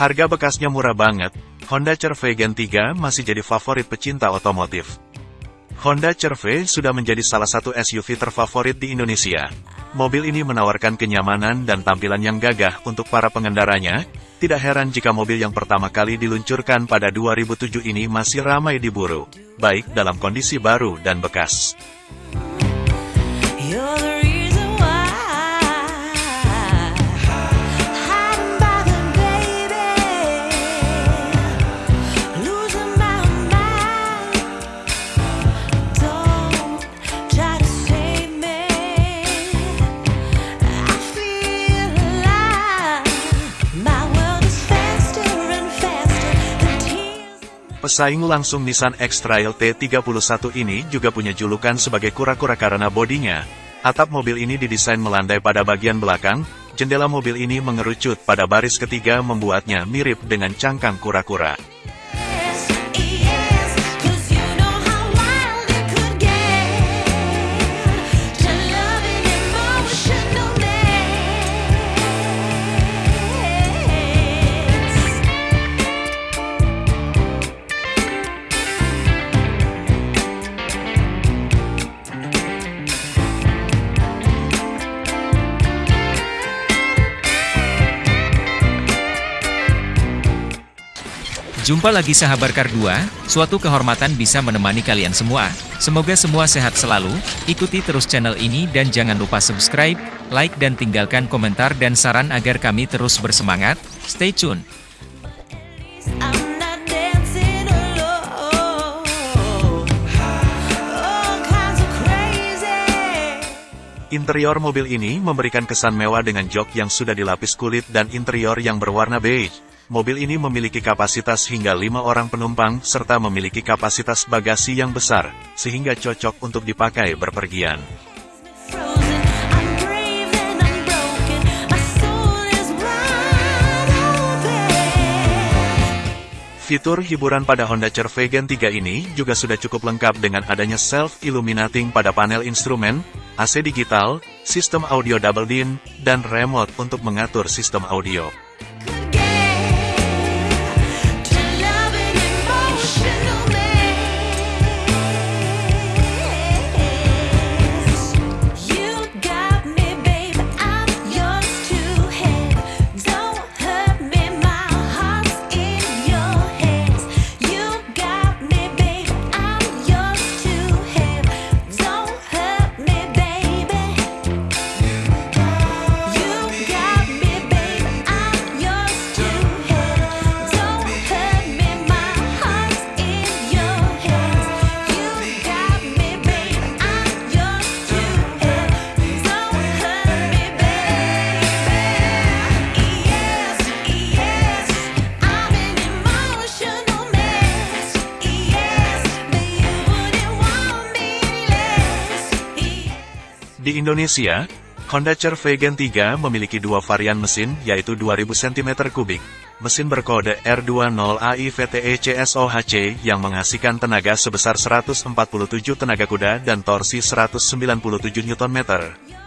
Harga bekasnya murah banget, Honda CR-V Gen 3 masih jadi favorit pecinta otomotif. Honda CR-V sudah menjadi salah satu SUV terfavorit di Indonesia. Mobil ini menawarkan kenyamanan dan tampilan yang gagah untuk para pengendaranya, tidak heran jika mobil yang pertama kali diluncurkan pada 2007 ini masih ramai diburu, baik dalam kondisi baru dan bekas. Pesaing langsung Nissan X-Trail T31 ini juga punya julukan sebagai kura-kura karena bodinya. Atap mobil ini didesain melandai pada bagian belakang, jendela mobil ini mengerucut pada baris ketiga membuatnya mirip dengan cangkang kura-kura. Jumpa lagi sahabat Kar 2, suatu kehormatan bisa menemani kalian semua. Semoga semua sehat selalu, ikuti terus channel ini dan jangan lupa subscribe, like dan tinggalkan komentar dan saran agar kami terus bersemangat. Stay tune! Interior mobil ini memberikan kesan mewah dengan jok yang sudah dilapis kulit dan interior yang berwarna beige. Mobil ini memiliki kapasitas hingga lima orang penumpang, serta memiliki kapasitas bagasi yang besar, sehingga cocok untuk dipakai berpergian. Fitur hiburan pada Honda CR-V Gen 3 ini juga sudah cukup lengkap dengan adanya self-illuminating pada panel instrumen, AC digital, sistem audio double din, dan remote untuk mengatur sistem audio. Di Indonesia, Honda CR-V Gen 3 memiliki dua varian mesin, yaitu 2000 cm3, mesin berkode R20AIVTE-CSOHC yang menghasilkan tenaga sebesar 147 tenaga kuda dan torsi 197 Nm.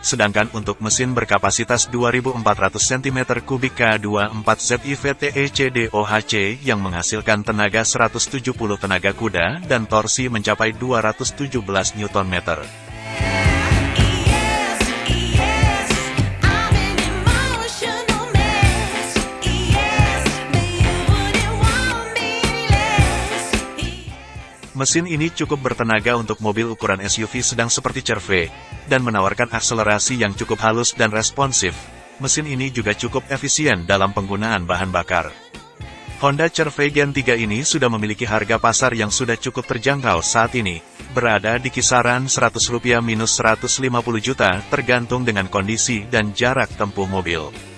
Sedangkan untuk mesin berkapasitas 2400 cm3 K24ZIVTE-CDOHC yang menghasilkan tenaga 170 tenaga kuda dan torsi mencapai 217 Nm. Mesin ini cukup bertenaga untuk mobil ukuran SUV sedang seperti CR-V, dan menawarkan akselerasi yang cukup halus dan responsif. Mesin ini juga cukup efisien dalam penggunaan bahan bakar. Honda CR-V Gen 3 ini sudah memiliki harga pasar yang sudah cukup terjangkau saat ini, berada di kisaran Rp100 minus 150 juta tergantung dengan kondisi dan jarak tempuh mobil.